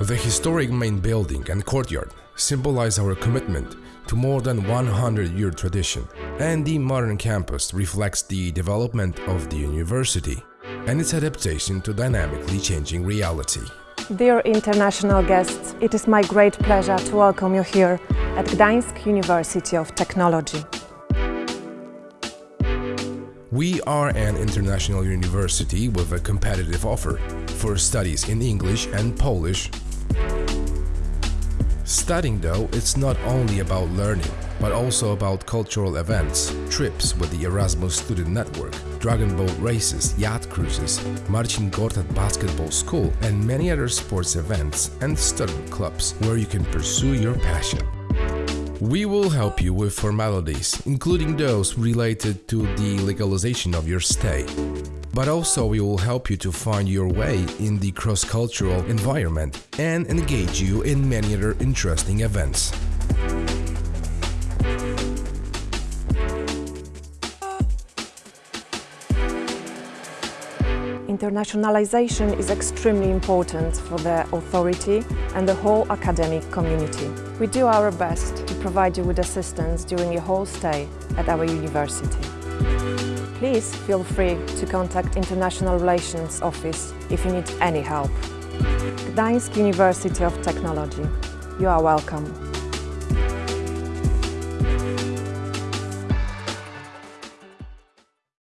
The historic main building and courtyard symbolize our commitment to more than 100-year tradition, and the modern campus reflects the development of the university and its adaptation to dynamically changing reality. Dear international guests, it is my great pleasure to welcome you here at Gdańsk University of Technology. We are an international university with a competitive offer for studies in English and Polish. Studying though, it's not only about learning, but also about cultural events, trips with the Erasmus Student Network, dragon boat races, yacht cruises, Marcin Gortat Basketball School, and many other sports events and student clubs where you can pursue your passion. We will help you with formalities, including those related to the legalization of your stay. But also we will help you to find your way in the cross-cultural environment and engage you in many other interesting events. Internationalization is extremely important for the authority and the whole academic community. We do our best to provide you with assistance during your whole stay at our university. Please feel free to contact International Relations Office if you need any help. Gdańsk University of Technology. You are welcome.